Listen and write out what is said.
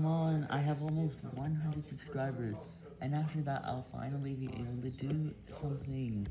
Come on, I have almost 100 subscribers, and after that I'll finally be able to do something.